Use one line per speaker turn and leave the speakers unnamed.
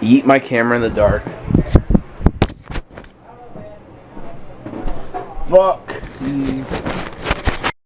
Eat my camera in the dark. Fuck.